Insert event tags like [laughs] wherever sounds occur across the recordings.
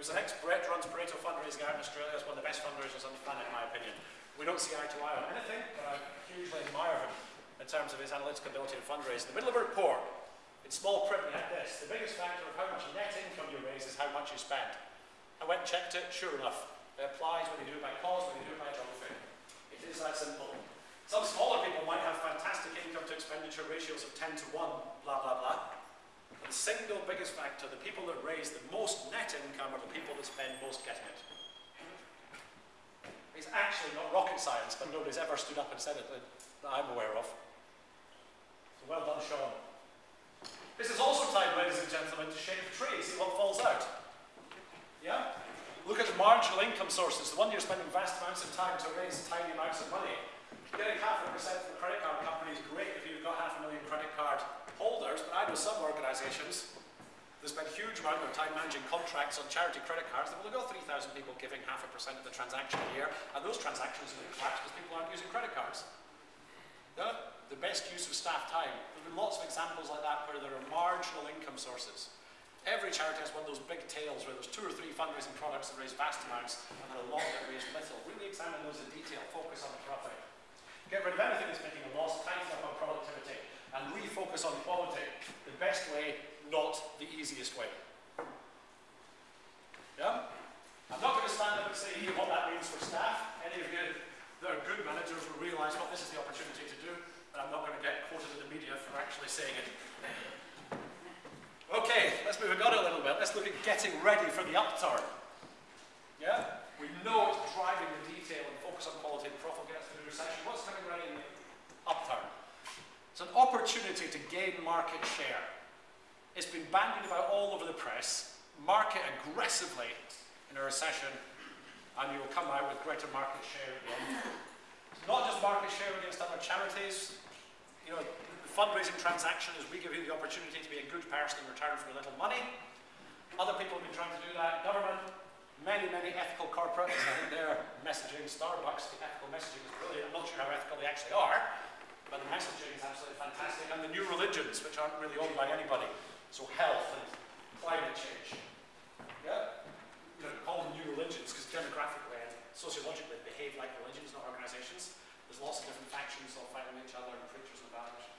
Was an ex-Brett runs Pareto fundraising out in Australia. It's one of the best fundraisers on the planet, in my opinion. We don't see eye to eye on anything, but I hugely admire him in terms of his analytical ability in fundraising. In the middle of a report, in small print like this, the biggest factor of how much net income you raise is how much you spend. I went and checked it, sure enough. It applies when you do it by cause, when you do it by geography. It is that simple. Some smaller people might have fantastic income to expenditure ratios of 10 to 1, blah, blah, blah. The single biggest factor, the people that raise the most net income are the people that spend most getting it. It's actually not rocket science, but nobody's ever stood up and said it that, I'm aware of. So well done, Sean. This is also time, ladies and gentlemen, to shake the tree, see what falls out. Yeah? Look at the marginal income sources, the one you're spending vast amounts of time to raise tiny amounts of money. Getting half a percent from a credit card company is great if you've got half a million credit card holders, but I know some organisations that spend huge amount of time managing contracts on charity credit cards will have got 3,000 people giving half a percent of the transaction a year, and those transactions will collapse because people aren't using credit cards. Yeah? The best use of staff time. There have been lots of examples like that where there are marginal income sources. Every charity has one of those big tails where there's two or three fundraising products that raise vast amounts and then a lot that raise little. Really examine those in detail, focus on the profit. Get rid of anything that's making a loss, tighten up on productivity, and refocus on quality. The best way, not the easiest way. Yeah? I'm not going to stand up and say here what that means for staff. Any of you that are good managers will realise what this is the opportunity to do, but I'm not going to get quoted in the media for actually saying it. Okay, let's move on a little bit. Let's look at getting ready for the upturn. Yeah? We know it's driving the detail and focus on quality and profit gets through the recession. What's coming ready in the upturn? It's an opportunity to gain market share. It's been bandied about all over the press. Market aggressively in a recession, and you will come out with greater market share again. Not just market share against other charities. You know, the fundraising transaction is we give you the opportunity to be a good person in return for a little money. Other people have been trying to do that. Government, many, many ethical corporates. I think their messaging, Starbucks, the ethical messaging is brilliant. I'm not sure how ethical they actually are, but the messaging is absolutely fantastic. And the new religions, which aren't really owned by anybody. So health and climate change. Yeah? You know, call them new religions because demographically and sociologically they behave like religions, not organizations. There's lots of different factions all fighting each other and preachers and values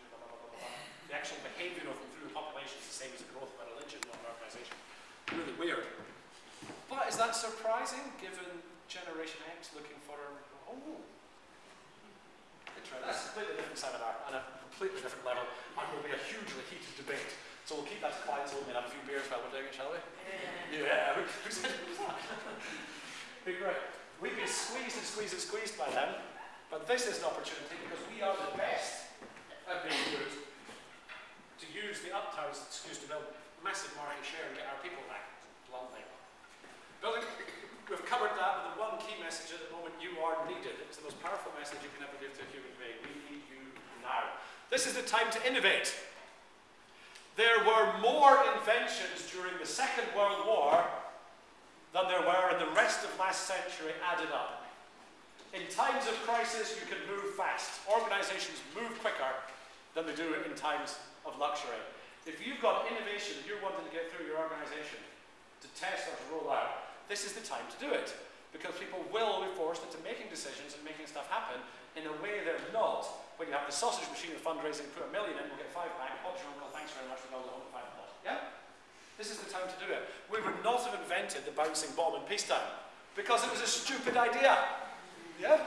the actual behavior of them through the population is the same as the growth of a religion, not an organization. Really weird. But is that surprising given Generation X looking for oh, interesting. That's a completely different seminar and a completely different level and will be a hugely heated debate. So we'll keep that to clients only and have a few beers while we're doing it, shall we? Yeah. yeah. [laughs] be great. We've been squeezed and squeezed and squeezed by them, but this is an opportunity because we are the best at being good to use the upturn as an excuse to build massive market share and get our people back, bluntly. Building, we've covered that with the one key message at the moment, you are needed. It's the most powerful message you can ever give to a human being. We need you now. This is the time to innovate. There were more inventions during the Second World War than there were in the rest of last century added up. In times of crisis, you can move fast. Organizations move quicker than they do in times of luxury. If you've got innovation that you're wanting to get through your organization to test or to roll out, this is the time to do it. Because people will be forced into making decisions and making stuff happen in a way they're not when you have the sausage machine of fundraising, put a million in, we'll get five back, pop your uncle, thanks very much, we'll build the hundred five pot. Yeah? This is the time to do it. We would not have invented the bouncing bomb in peacetime because it was a stupid idea. Yeah?